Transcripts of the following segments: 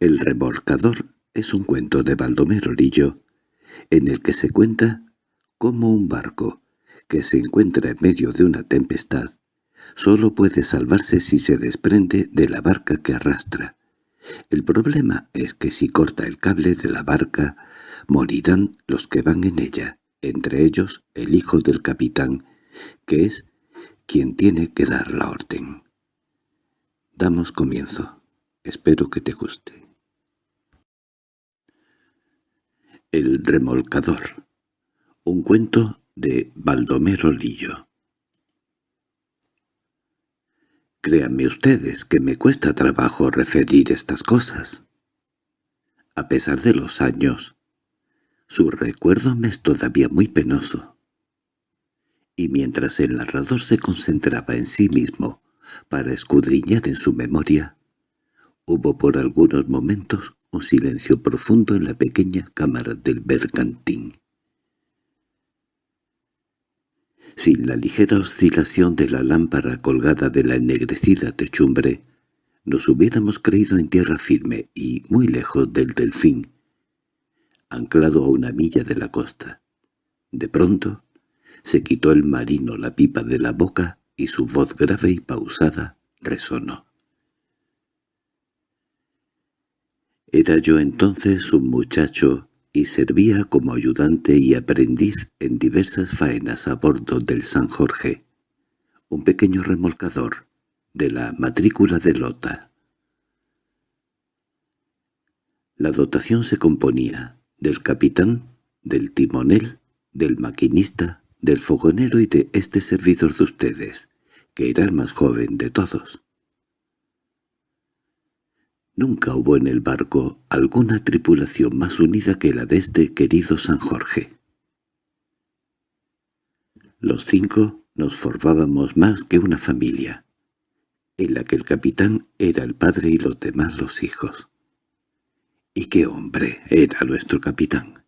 El remolcador es un cuento de Baldomero Lillo, en el que se cuenta cómo un barco, que se encuentra en medio de una tempestad, solo puede salvarse si se desprende de la barca que arrastra. El problema es que si corta el cable de la barca, morirán los que van en ella, entre ellos el hijo del capitán, que es quien tiene que dar la orden. Damos comienzo. Espero que te guste. El remolcador. Un cuento de Baldomero Lillo. Créanme ustedes que me cuesta trabajo referir estas cosas. A pesar de los años, su recuerdo me es todavía muy penoso. Y mientras el narrador se concentraba en sí mismo para escudriñar en su memoria, hubo por algunos momentos un silencio profundo en la pequeña cámara del bergantín. Sin la ligera oscilación de la lámpara colgada de la ennegrecida techumbre, nos hubiéramos creído en tierra firme y muy lejos del delfín, anclado a una milla de la costa. De pronto, se quitó el marino la pipa de la boca y su voz grave y pausada resonó. Era yo entonces un muchacho y servía como ayudante y aprendiz en diversas faenas a bordo del San Jorge, un pequeño remolcador de la matrícula de Lota. La dotación se componía del capitán, del timonel, del maquinista, del fogonero y de este servidor de ustedes, que era el más joven de todos. Nunca hubo en el barco alguna tripulación más unida que la de este querido San Jorge. Los cinco nos formábamos más que una familia, en la que el capitán era el padre y los demás los hijos. Y qué hombre era nuestro capitán.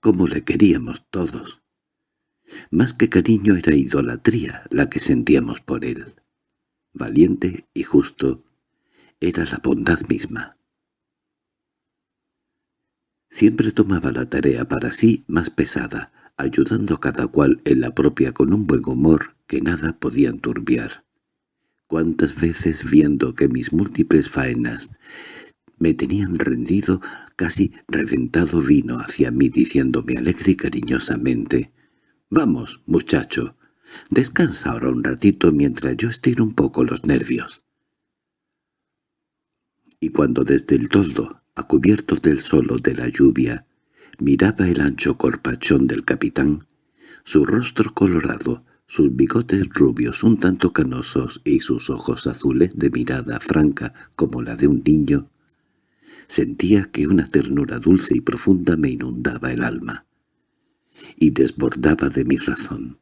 Cómo le queríamos todos. Más que cariño era idolatría la que sentíamos por él. Valiente y justo, era la bondad misma. Siempre tomaba la tarea para sí más pesada, ayudando a cada cual en la propia con un buen humor que nada podía enturbiar. Cuántas veces viendo que mis múltiples faenas me tenían rendido, casi reventado vino hacia mí diciéndome alegre y cariñosamente, «Vamos, muchacho, descansa ahora un ratito mientras yo estiro un poco los nervios» y cuando desde el toldo, a cubierto del sol o de la lluvia, miraba el ancho corpachón del capitán, su rostro colorado, sus bigotes rubios un tanto canosos y sus ojos azules de mirada franca como la de un niño, sentía que una ternura dulce y profunda me inundaba el alma y desbordaba de mi razón.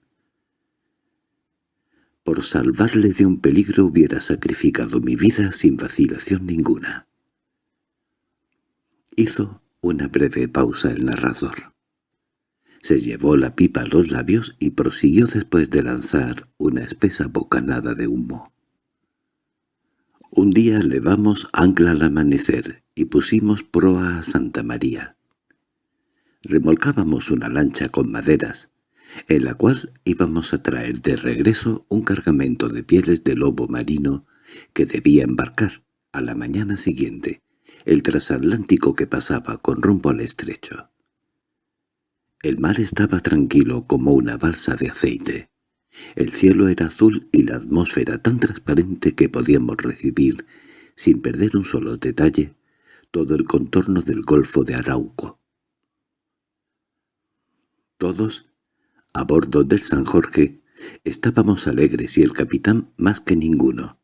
Por salvarle de un peligro hubiera sacrificado mi vida sin vacilación ninguna. Hizo una breve pausa el narrador. Se llevó la pipa a los labios y prosiguió después de lanzar una espesa bocanada de humo. Un día levamos ancla al amanecer y pusimos proa a Santa María. Remolcábamos una lancha con maderas, en la cual íbamos a traer de regreso un cargamento de pieles de lobo marino que debía embarcar a la mañana siguiente, el transatlántico que pasaba con rumbo al estrecho. El mar estaba tranquilo como una balsa de aceite. El cielo era azul y la atmósfera tan transparente que podíamos recibir, sin perder un solo detalle, todo el contorno del golfo de Arauco. Todos a bordo del San Jorge estábamos alegres y el capitán más que ninguno,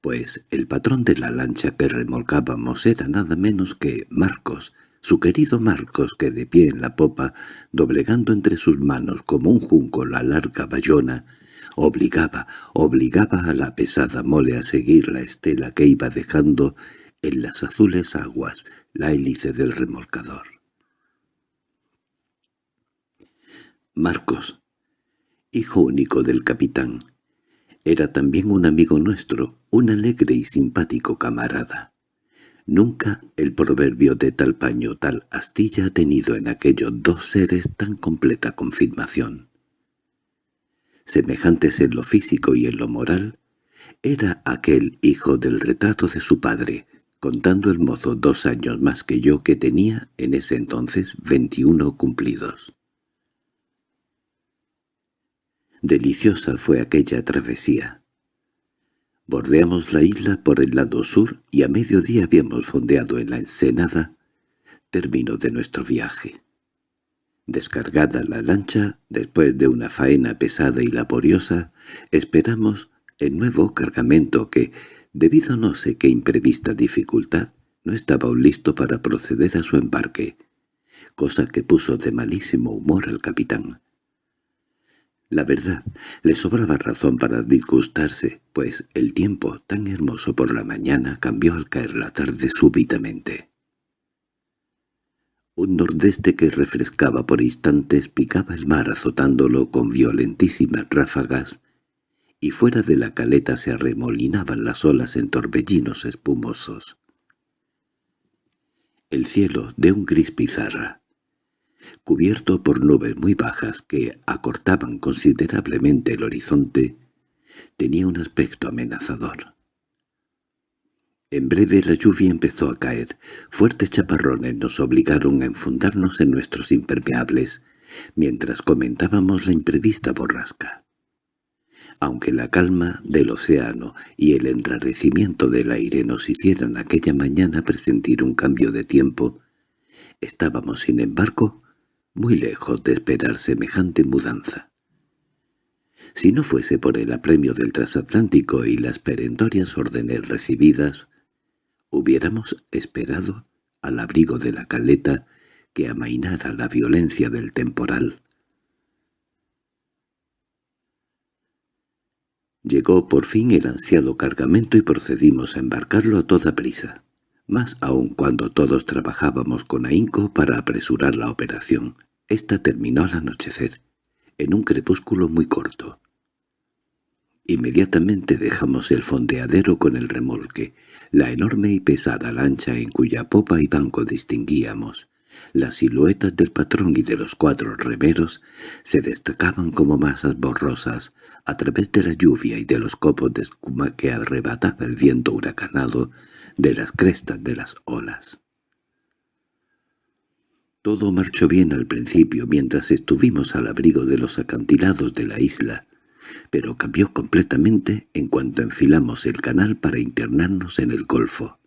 pues el patrón de la lancha que remolcábamos era nada menos que Marcos, su querido Marcos que de pie en la popa, doblegando entre sus manos como un junco la larga bayona, obligaba, obligaba a la pesada mole a seguir la estela que iba dejando en las azules aguas la hélice del remolcador. Marcos, hijo único del capitán, era también un amigo nuestro, un alegre y simpático camarada. Nunca el proverbio de tal paño tal astilla ha tenido en aquellos dos seres tan completa confirmación. Semejantes en lo físico y en lo moral, era aquel hijo del retrato de su padre, contando el mozo dos años más que yo que tenía en ese entonces veintiuno cumplidos. Deliciosa fue aquella travesía. Bordeamos la isla por el lado sur y a mediodía habíamos fondeado en la ensenada, término de nuestro viaje. Descargada la lancha, después de una faena pesada y laboriosa, esperamos el nuevo cargamento que, debido a no sé qué imprevista dificultad, no estaba listo para proceder a su embarque, cosa que puso de malísimo humor al capitán. La verdad, le sobraba razón para disgustarse, pues el tiempo tan hermoso por la mañana cambió al caer la tarde súbitamente. Un nordeste que refrescaba por instantes picaba el mar azotándolo con violentísimas ráfagas, y fuera de la caleta se arremolinaban las olas en torbellinos espumosos. El cielo, de un gris pizarra, cubierto por nubes muy bajas que acortaban considerablemente el horizonte, tenía un aspecto amenazador. En breve la lluvia empezó a caer. Fuertes chaparrones nos obligaron a enfundarnos en nuestros impermeables, mientras comentábamos la imprevista borrasca. Aunque la calma del océano y el enrarecimiento del aire nos hicieran aquella mañana presentir un cambio de tiempo, estábamos, sin embargo, muy lejos de esperar semejante mudanza. Si no fuese por el apremio del transatlántico y las perentorias órdenes recibidas, hubiéramos esperado al abrigo de la caleta que amainara la violencia del temporal. Llegó por fin el ansiado cargamento y procedimos a embarcarlo a toda prisa más aún cuando todos trabajábamos con ahínco para apresurar la operación. Esta terminó al anochecer, en un crepúsculo muy corto. Inmediatamente dejamos el fondeadero con el remolque, la enorme y pesada lancha en cuya popa y banco distinguíamos. Las siluetas del patrón y de los cuatro remeros se destacaban como masas borrosas a través de la lluvia y de los copos de escuma que arrebataba el viento huracanado de las crestas de las olas. Todo marchó bien al principio mientras estuvimos al abrigo de los acantilados de la isla, pero cambió completamente en cuanto enfilamos el canal para internarnos en el golfo.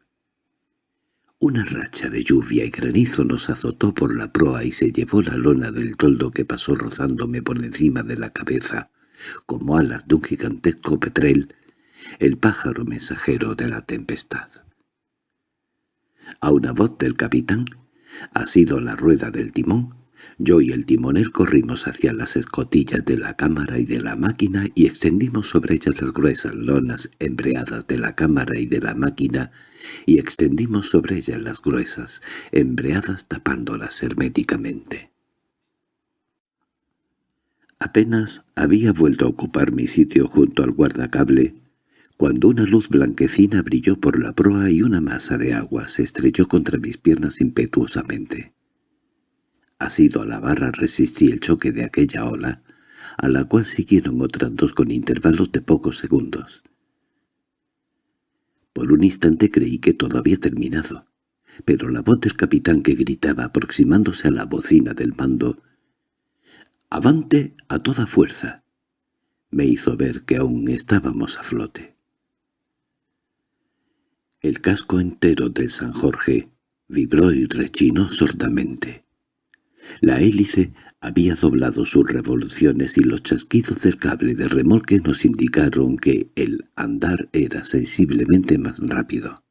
Una racha de lluvia y granizo nos azotó por la proa y se llevó la lona del toldo que pasó rozándome por encima de la cabeza, como alas de un gigantesco petrel, el pájaro mensajero de la tempestad. A una voz del capitán, ha sido la rueda del timón, yo y el timonel corrimos hacia las escotillas de la cámara y de la máquina y extendimos sobre ellas las gruesas lonas embreadas de la cámara y de la máquina y extendimos sobre ellas las gruesas embreadas tapándolas herméticamente. Apenas había vuelto a ocupar mi sitio junto al guardacable cuando una luz blanquecina brilló por la proa y una masa de agua se estrelló contra mis piernas impetuosamente. Asido a la barra resistí el choque de aquella ola, a la cual siguieron otras dos con intervalos de pocos segundos. Por un instante creí que todo había terminado, pero la voz del capitán que gritaba aproximándose a la bocina del mando «¡Avante a toda fuerza!» me hizo ver que aún estábamos a flote. El casco entero del San Jorge vibró y rechinó sordamente. La hélice había doblado sus revoluciones y los chasquidos del cable de remolque nos indicaron que el andar era sensiblemente más rápido.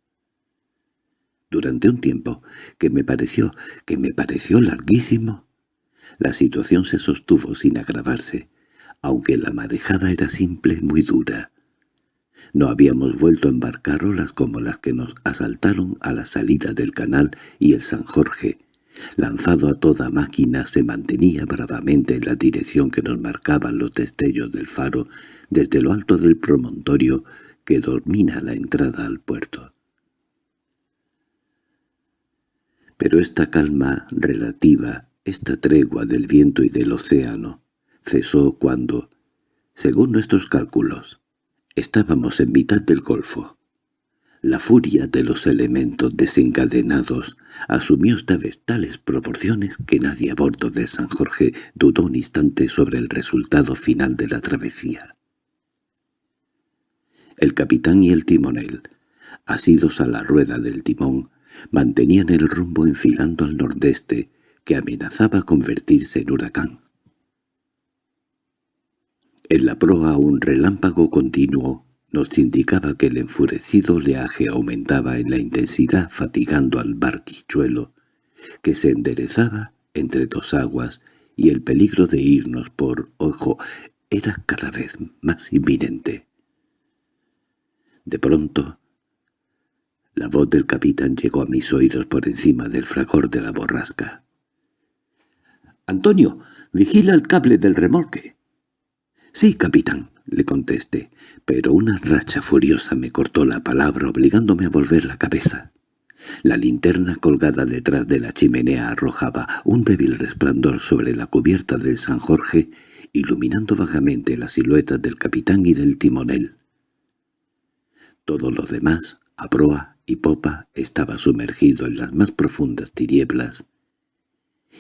Durante un tiempo, que me pareció, que me pareció larguísimo, la situación se sostuvo sin agravarse, aunque la marejada era simple, muy dura. No habíamos vuelto a embarcar olas como las que nos asaltaron a la salida del canal y el San Jorge, lanzado a toda máquina, se mantenía bravamente en la dirección que nos marcaban los destellos del faro desde lo alto del promontorio que domina la entrada al puerto. Pero esta calma relativa, esta tregua del viento y del océano, cesó cuando, según nuestros cálculos, estábamos en mitad del golfo. La furia de los elementos desencadenados asumió esta vez tales proporciones que nadie a bordo de San Jorge dudó un instante sobre el resultado final de la travesía. El capitán y el timonel, asidos a la rueda del timón, mantenían el rumbo enfilando al nordeste, que amenazaba convertirse en huracán. En la proa un relámpago continuo nos indicaba que el enfurecido oleaje aumentaba en la intensidad fatigando al barquichuelo, que se enderezaba entre dos aguas y el peligro de irnos por ojo era cada vez más inminente. De pronto, la voz del capitán llegó a mis oídos por encima del fragor de la borrasca. —¡Antonio, vigila el cable del remolque! —Sí, capitán —le contesté—, pero una racha furiosa me cortó la palabra obligándome a volver la cabeza. La linterna colgada detrás de la chimenea arrojaba un débil resplandor sobre la cubierta del San Jorge, iluminando vagamente las siluetas del capitán y del timonel. Todo lo demás, a proa y popa, estaba sumergido en las más profundas tinieblas,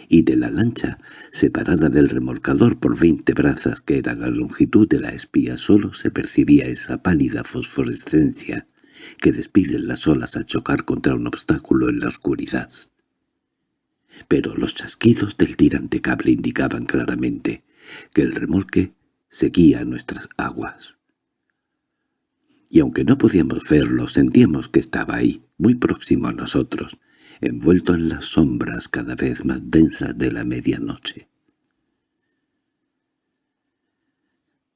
y de la lancha, separada del remolcador por veinte brazas que era la longitud de la espía, solo se percibía esa pálida fosforescencia que despiden las olas al chocar contra un obstáculo en la oscuridad. Pero los chasquidos del tirante cable indicaban claramente que el remolque seguía nuestras aguas. Y aunque no podíamos verlo, sentíamos que estaba ahí, muy próximo a nosotros, envuelto en las sombras cada vez más densas de la medianoche.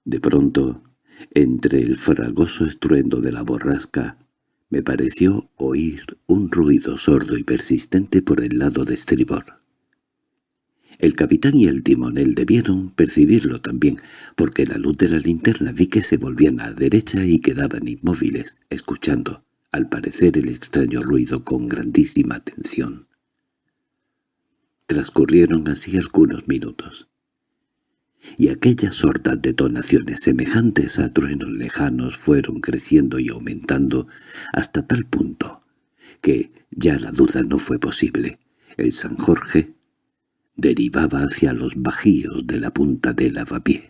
De pronto, entre el fragoso estruendo de la borrasca, me pareció oír un ruido sordo y persistente por el lado de estribor. El capitán y el timonel debieron percibirlo también, porque la luz de la linterna vi que se volvían a la derecha y quedaban inmóviles, escuchando al parecer el extraño ruido con grandísima atención. Transcurrieron así algunos minutos, y aquellas sordas detonaciones semejantes a truenos lejanos fueron creciendo y aumentando hasta tal punto que ya la duda no fue posible. El San Jorge derivaba hacia los bajíos de la punta del lavapié.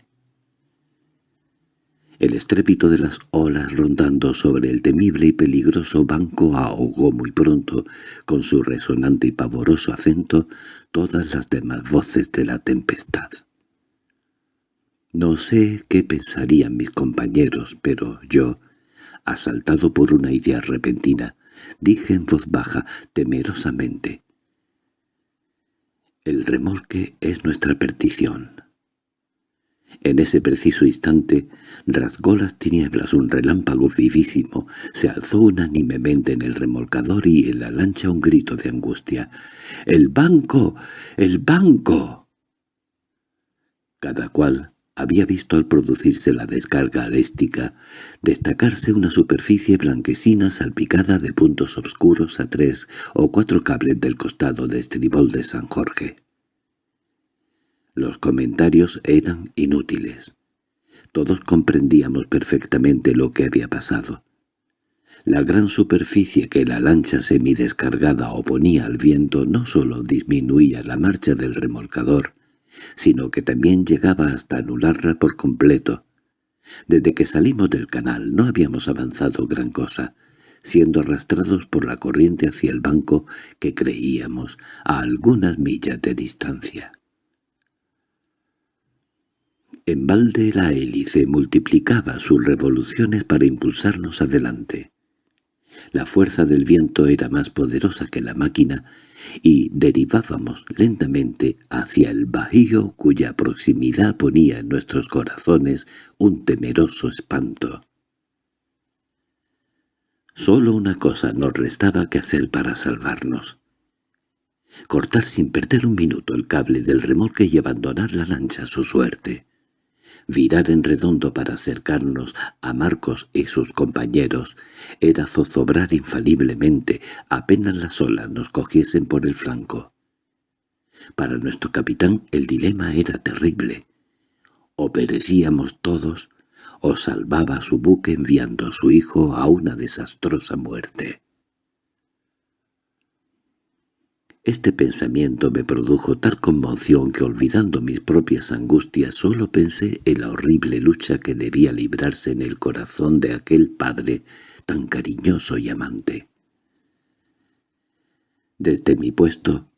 El estrépito de las olas rondando sobre el temible y peligroso banco ahogó muy pronto, con su resonante y pavoroso acento, todas las demás voces de la tempestad. No sé qué pensarían mis compañeros, pero yo, asaltado por una idea repentina, dije en voz baja, temerosamente, «El remolque es nuestra perdición». En ese preciso instante rasgó las tinieblas un relámpago vivísimo, se alzó unánimemente en el remolcador y en la lancha un grito de angustia. —¡El banco! ¡El banco! Cada cual había visto al producirse la descarga aléstica destacarse una superficie blanquecina salpicada de puntos oscuros a tres o cuatro cables del costado de estribol de San Jorge. Los comentarios eran inútiles. Todos comprendíamos perfectamente lo que había pasado. La gran superficie que la lancha semidescargada oponía al viento no sólo disminuía la marcha del remolcador, sino que también llegaba hasta anularla por completo. Desde que salimos del canal no habíamos avanzado gran cosa, siendo arrastrados por la corriente hacia el banco que creíamos a algunas millas de distancia. En balde la hélice multiplicaba sus revoluciones para impulsarnos adelante. La fuerza del viento era más poderosa que la máquina y derivábamos lentamente hacia el bajío cuya proximidad ponía en nuestros corazones un temeroso espanto. Solo una cosa nos restaba que hacer para salvarnos. Cortar sin perder un minuto el cable del remolque y abandonar la lancha a su suerte. Virar en redondo para acercarnos a Marcos y sus compañeros era zozobrar infaliblemente apenas las olas nos cogiesen por el flanco. Para nuestro capitán el dilema era terrible. O perecíamos todos, o salvaba su buque enviando a su hijo a una desastrosa muerte. Este pensamiento me produjo tal conmoción que olvidando mis propias angustias solo pensé en la horrible lucha que debía librarse en el corazón de aquel padre tan cariñoso y amante. Desde mi puesto,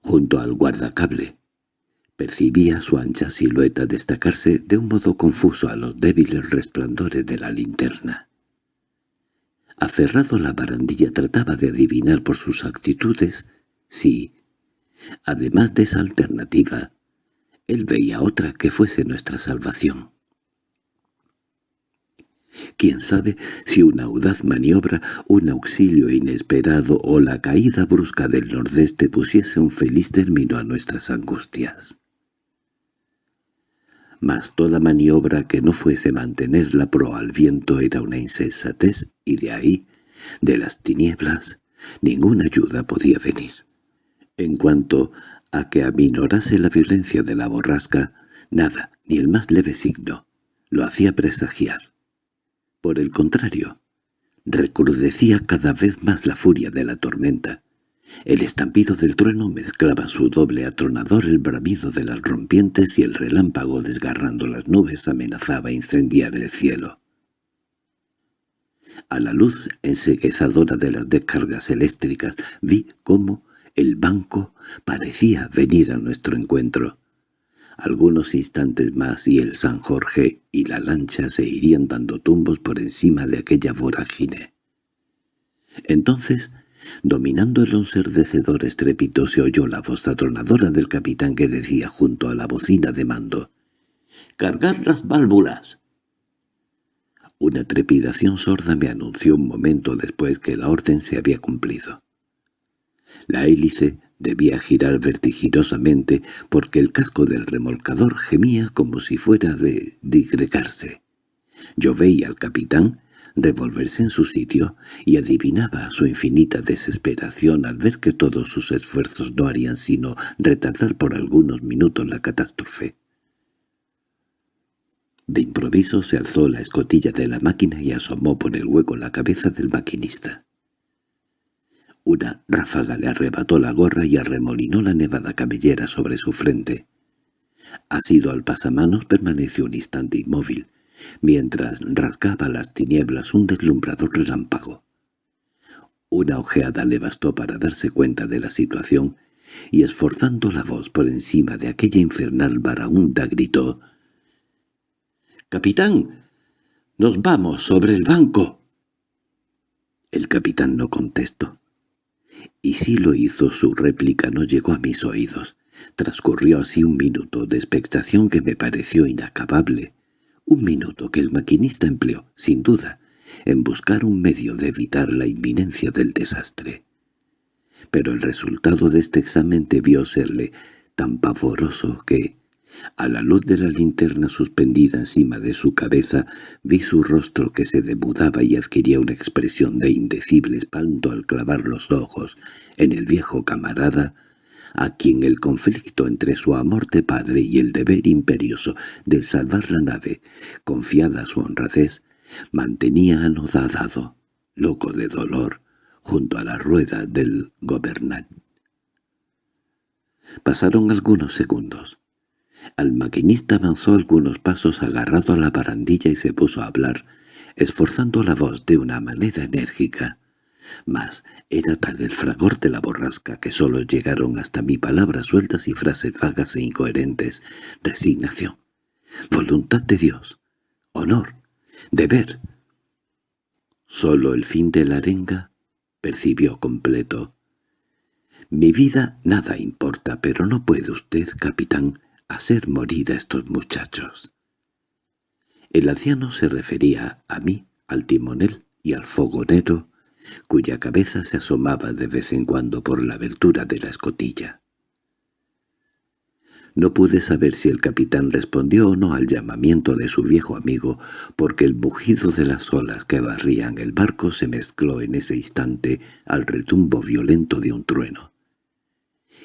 junto al guardacable, percibía su ancha silueta destacarse de un modo confuso a los débiles resplandores de la linterna. Aferrado a la barandilla trataba de adivinar por sus actitudes Sí, además de esa alternativa, él veía otra que fuese nuestra salvación. Quién sabe si una audaz maniobra, un auxilio inesperado o la caída brusca del nordeste pusiese un feliz término a nuestras angustias. Mas toda maniobra que no fuese mantener la proa al viento era una insensatez y de ahí, de las tinieblas, ninguna ayuda podía venir. En cuanto a que aminorase la violencia de la borrasca, nada, ni el más leve signo, lo hacía presagiar. Por el contrario, recrudecía cada vez más la furia de la tormenta. El estampido del trueno mezclaba su doble atronador, el bramido de las rompientes y el relámpago desgarrando las nubes amenazaba incendiar el cielo. A la luz enseguezadora de las descargas eléctricas vi cómo, el banco parecía venir a nuestro encuentro. Algunos instantes más y el San Jorge y la lancha se irían dando tumbos por encima de aquella vorágine. Entonces, dominando el ensordecedor estrépito, se oyó la voz atronadora del capitán que decía junto a la bocina de mando, «¡Cargar las válvulas!». Una trepidación sorda me anunció un momento después que la orden se había cumplido. La hélice debía girar vertiginosamente porque el casco del remolcador gemía como si fuera de digregarse. Yo veía al capitán revolverse en su sitio y adivinaba su infinita desesperación al ver que todos sus esfuerzos no harían sino retardar por algunos minutos la catástrofe. De improviso se alzó la escotilla de la máquina y asomó por el hueco la cabeza del maquinista. Una ráfaga le arrebató la gorra y arremolinó la nevada cabellera sobre su frente. Asido al pasamanos permaneció un instante inmóvil, mientras rasgaba las tinieblas un deslumbrador relámpago. Una ojeada le bastó para darse cuenta de la situación, y esforzando la voz por encima de aquella infernal varaunda gritó «¡Capitán! ¡Nos vamos sobre el banco!» El capitán no contestó. Y si lo hizo, su réplica no llegó a mis oídos. Transcurrió así un minuto de expectación que me pareció inacabable. Un minuto que el maquinista empleó, sin duda, en buscar un medio de evitar la inminencia del desastre. Pero el resultado de este examen debió serle tan pavoroso que, a la luz de la linterna suspendida encima de su cabeza, vi su rostro que se demudaba y adquiría una expresión de indecible espanto al clavar los ojos en el viejo camarada, a quien el conflicto entre su amor de padre y el deber imperioso de salvar la nave, confiada su honradez, mantenía anodadado, loco de dolor, junto a la rueda del gobernador. Pasaron algunos segundos. Al maquinista avanzó algunos pasos agarrado a la barandilla y se puso a hablar, esforzando la voz de una manera enérgica. Mas era tal el fragor de la borrasca que sólo llegaron hasta mí palabras sueltas y frases vagas e incoherentes. Resignación, voluntad de Dios, honor, deber. Sólo el fin de la arenga percibió completo. Mi vida nada importa, pero no puede usted, capitán, hacer morir a estos muchachos. El anciano se refería a mí, al timonel y al fogonero, cuya cabeza se asomaba de vez en cuando por la abertura de la escotilla. No pude saber si el capitán respondió o no al llamamiento de su viejo amigo, porque el mugido de las olas que barrían el barco se mezcló en ese instante al retumbo violento de un trueno.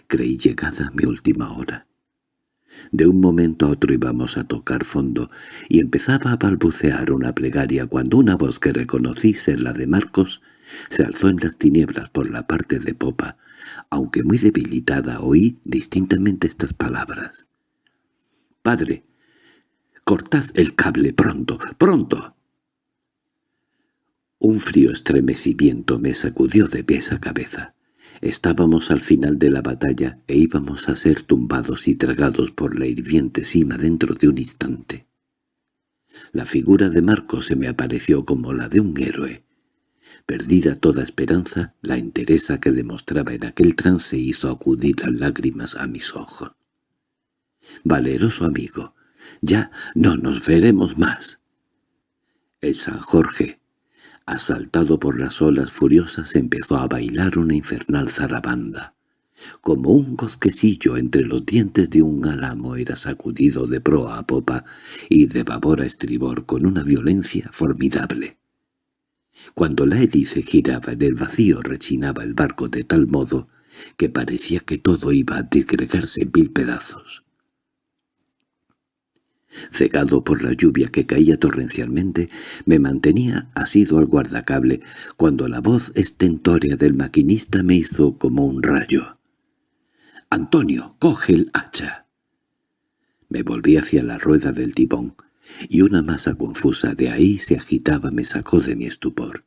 Creí llegada mi última hora. De un momento a otro íbamos a tocar fondo, y empezaba a balbucear una plegaria cuando una voz que reconocí ser la de Marcos se alzó en las tinieblas por la parte de popa, aunque muy debilitada oí distintamente estas palabras. «Padre, cortad el cable pronto, pronto». Un frío estremecimiento me sacudió de pies a cabeza. Estábamos al final de la batalla e íbamos a ser tumbados y tragados por la hirviente cima dentro de un instante. La figura de Marco se me apareció como la de un héroe, Perdida toda esperanza, la entereza que demostraba en aquel trance hizo acudir las lágrimas a mis ojos. «Valeroso amigo, ya no nos veremos más». El San Jorge, asaltado por las olas furiosas, empezó a bailar una infernal zarabanda. Como un gozquecillo entre los dientes de un álamo era sacudido de proa a popa y de babor a estribor con una violencia formidable. Cuando la hélice giraba en el vacío rechinaba el barco de tal modo que parecía que todo iba a disgregarse en mil pedazos. Cegado por la lluvia que caía torrencialmente, me mantenía asido al guardacable cuando la voz estentórea del maquinista me hizo como un rayo. «¡Antonio, coge el hacha!» Me volví hacia la rueda del tibón y una masa confusa de ahí se agitaba me sacó de mi estupor.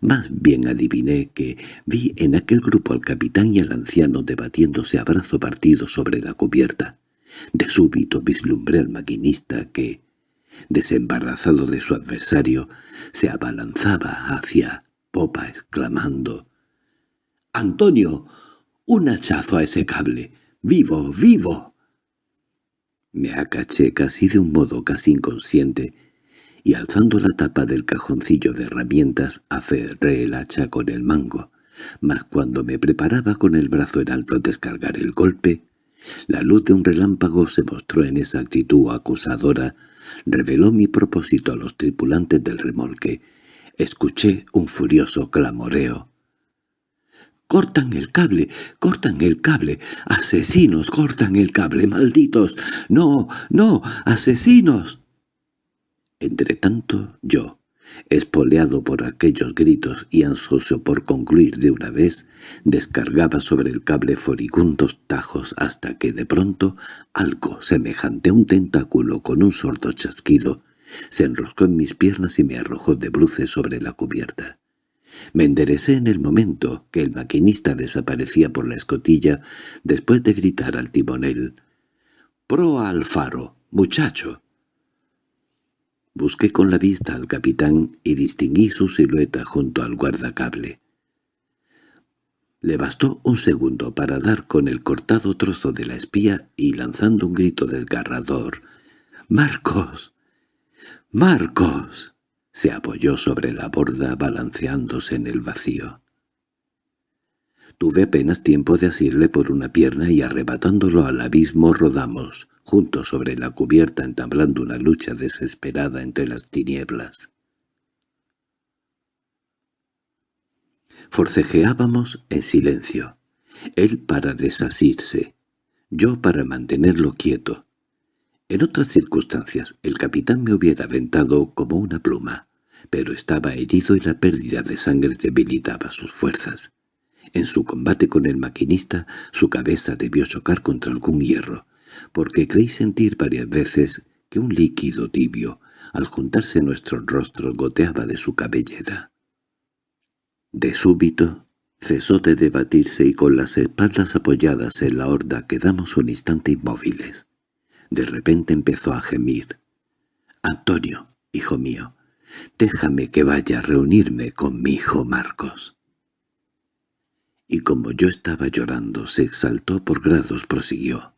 Más bien adiviné que vi en aquel grupo al capitán y al anciano debatiéndose a brazo partido sobre la cubierta. De súbito vislumbré al maquinista que, desembarazado de su adversario, se abalanzaba hacia popa exclamando «¡Antonio! ¡Un hachazo a ese cable! ¡Vivo, vivo!» Me acaché casi de un modo casi inconsciente, y alzando la tapa del cajoncillo de herramientas aferré el hacha con el mango, mas cuando me preparaba con el brazo en alto a descargar el golpe, la luz de un relámpago se mostró en esa actitud acusadora, reveló mi propósito a los tripulantes del remolque. Escuché un furioso clamoreo. ¡Cortan el cable! ¡Cortan el cable! ¡Asesinos! ¡Cortan el cable! ¡Malditos! ¡No! ¡No! ¡Asesinos! Entretanto, yo, espoleado por aquellos gritos y ansioso por concluir de una vez, descargaba sobre el cable furibundos tajos hasta que de pronto algo semejante a un tentáculo con un sordo chasquido se enroscó en mis piernas y me arrojó de bruces sobre la cubierta. Me enderecé en el momento que el maquinista desaparecía por la escotilla después de gritar al timonel. «¡Proa al faro, muchacho!» Busqué con la vista al capitán y distinguí su silueta junto al guardacable. Le bastó un segundo para dar con el cortado trozo de la espía y lanzando un grito desgarrador. «¡Marcos! ¡Marcos!» Se apoyó sobre la borda balanceándose en el vacío. Tuve apenas tiempo de asirle por una pierna y arrebatándolo al abismo rodamos, juntos sobre la cubierta entablando una lucha desesperada entre las tinieblas. Forcejeábamos en silencio, él para desasirse, yo para mantenerlo quieto, en otras circunstancias el capitán me hubiera aventado como una pluma, pero estaba herido y la pérdida de sangre debilitaba sus fuerzas. En su combate con el maquinista su cabeza debió chocar contra algún hierro, porque creí sentir varias veces que un líquido tibio, al juntarse nuestros rostros, goteaba de su cabellera. De súbito cesó de debatirse y con las espaldas apoyadas en la horda quedamos un instante inmóviles. De repente empezó a gemir. «Antonio, hijo mío, déjame que vaya a reunirme con mi hijo Marcos». Y como yo estaba llorando, se exaltó por grados, prosiguió.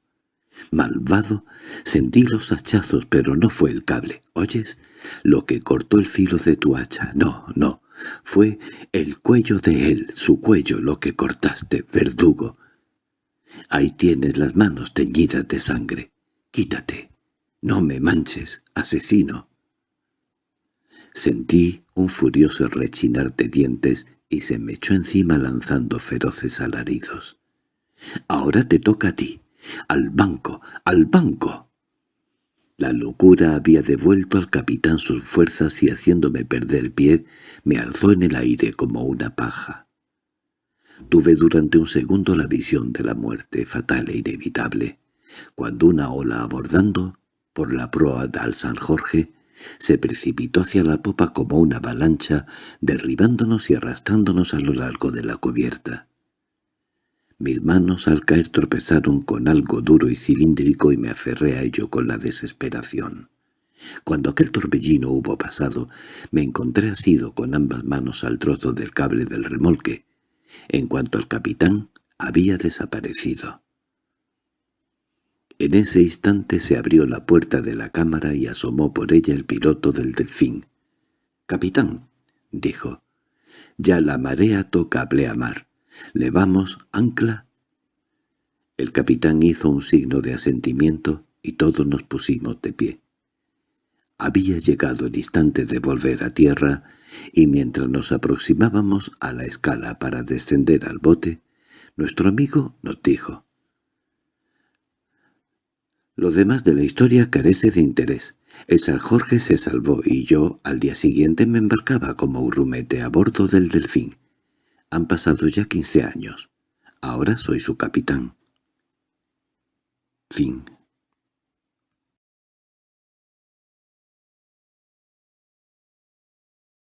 «Malvado, sentí los hachazos, pero no fue el cable. ¿Oyes? Lo que cortó el filo de tu hacha. No, no. Fue el cuello de él, su cuello, lo que cortaste, verdugo. Ahí tienes las manos teñidas de sangre. Quítate. No me manches, asesino. Sentí un furioso rechinar de dientes y se me echó encima lanzando feroces alaridos. «Ahora te toca a ti. ¡Al banco! ¡Al banco!» La locura había devuelto al capitán sus fuerzas y haciéndome perder pie, me alzó en el aire como una paja. Tuve durante un segundo la visión de la muerte fatal e inevitable, cuando una ola abordando por la proa del San Jorge se precipitó hacia la popa como una avalancha, derribándonos y arrastrándonos a lo largo de la cubierta. Mis manos al caer tropezaron con algo duro y cilíndrico y me aferré a ello con la desesperación. Cuando aquel torbellino hubo pasado, me encontré asido con ambas manos al trozo del cable del remolque, en cuanto el capitán había desaparecido. En ese instante se abrió la puerta de la cámara y asomó por ella el piloto del delfín. «Capitán», dijo, «ya la marea toca pleamar. —¿Levamos ancla? El capitán hizo un signo de asentimiento y todos nos pusimos de pie. Había llegado el instante de volver a tierra, y mientras nos aproximábamos a la escala para descender al bote, nuestro amigo nos dijo «Lo demás de la historia carece de interés. El San Jorge se salvó y yo al día siguiente me embarcaba como grumete a bordo del Delfín. Han pasado ya quince años. Ahora soy su capitán. Fin